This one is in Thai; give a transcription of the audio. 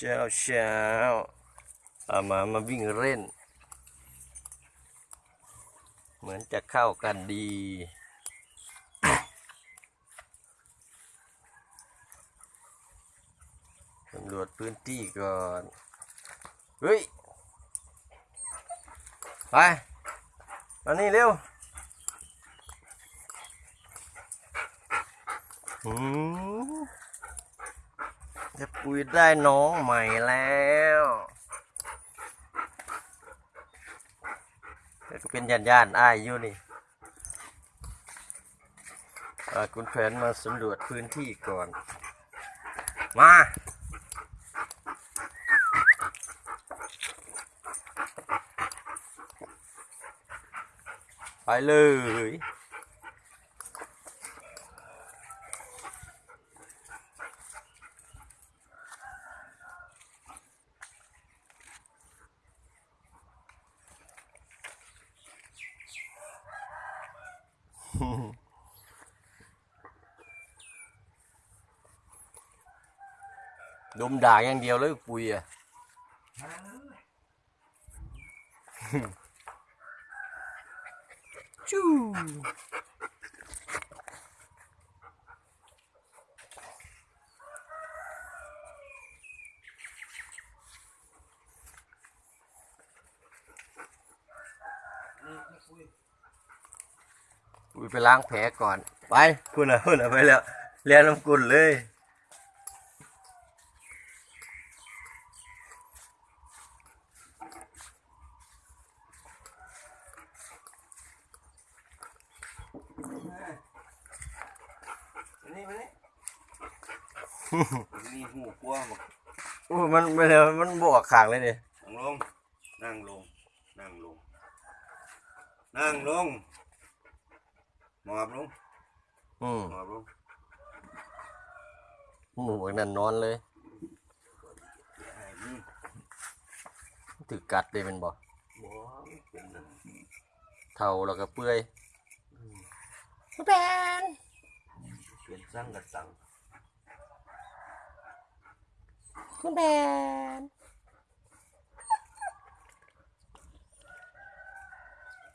เช้าเช้าเอามามาวิ่งเล่น เหมือนจะเข้ากันดีสำรวจพื้นที่ก่อน เฮ้ย ไปมานี่เร็วหืม จะปุยได้น้องใหม่แล้วก็เป็นย่านย่านอ้ายอยู่นี่คุณแผนมาสำรวจพื้นที่ก่อน มาไปเลย ดมด่าอย่างเดียวเลยปุยอะ จู้ ปุยไปล้างแผลก่อน ไปคุณอะคุณอะไปแล้วเรียนน้ำกุลเลยนี่มานี่นี่หูกลัวบอกโอ้มันไม่เลยมันบวกขางเลยเนี่ยนั่งลง นั่งลง นั่งลง นั่งลง หมอบลงอืมหมอบลงหมูนั่นนอนเลยไอ้นี่ถือกัดเลยเป็นบ่บ่เป็นนั่นเท่าแล้วก็เปื่อยเปลี่ยนสั่งกับสั่งคุณแผน